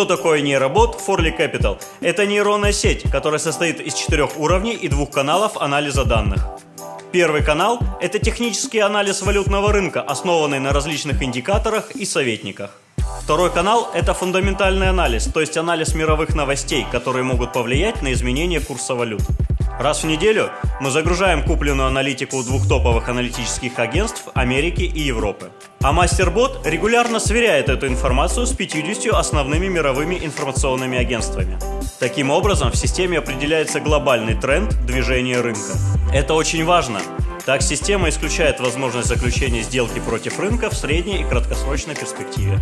Что такое нейробот Forli Capital? Это нейронная сеть, которая состоит из четырех уровней и двух каналов анализа данных. Первый канал – это технический анализ валютного рынка, основанный на различных индикаторах и советниках. Второй канал – это фундаментальный анализ, то есть анализ мировых новостей, которые могут повлиять на изменение курса валют. Раз в неделю мы загружаем купленную аналитику двух топовых аналитических агентств Америки и Европы. А MasterBot регулярно сверяет эту информацию с 50 основными мировыми информационными агентствами. Таким образом, в системе определяется глобальный тренд движения рынка. Это очень важно. Так система исключает возможность заключения сделки против рынка в средней и краткосрочной перспективе.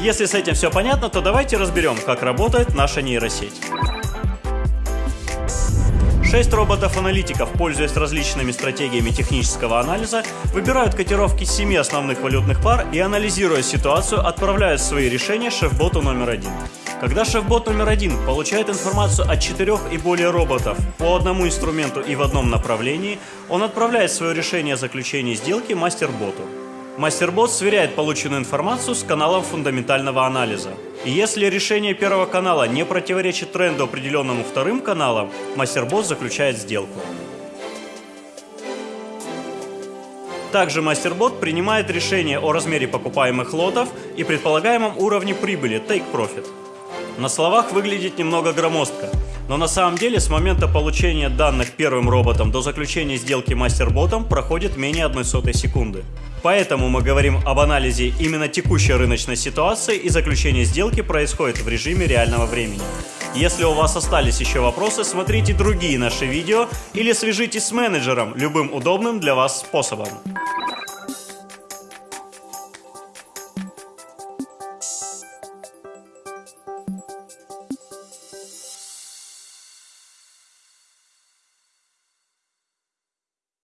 Если с этим все понятно, то давайте разберем, как работает наша нейросеть. Шесть роботов-аналитиков, пользуясь различными стратегиями технического анализа, выбирают котировки семи основных валютных пар и, анализируя ситуацию, отправляют свои решения шеф-боту номер один. Когда шеф-бот номер один получает информацию от четырех и более роботов по одному инструменту и в одном направлении, он отправляет свое решение о заключении сделки мастер-боту. Мастербот сверяет полученную информацию с каналом фундаментального анализа. И если решение первого канала не противоречит тренду, определенному вторым каналом, мастербот заключает сделку. Также мастербот принимает решение о размере покупаемых лотов и предполагаемом уровне прибыли Take Profit. На словах выглядит немного громоздко, но на самом деле с момента получения данных первым роботом до заключения сделки мастерботом проходит менее одной сотой секунды. Поэтому мы говорим об анализе именно текущей рыночной ситуации и заключение сделки происходит в режиме реального времени. Если у вас остались еще вопросы, смотрите другие наши видео или свяжитесь с менеджером любым удобным для вас способом.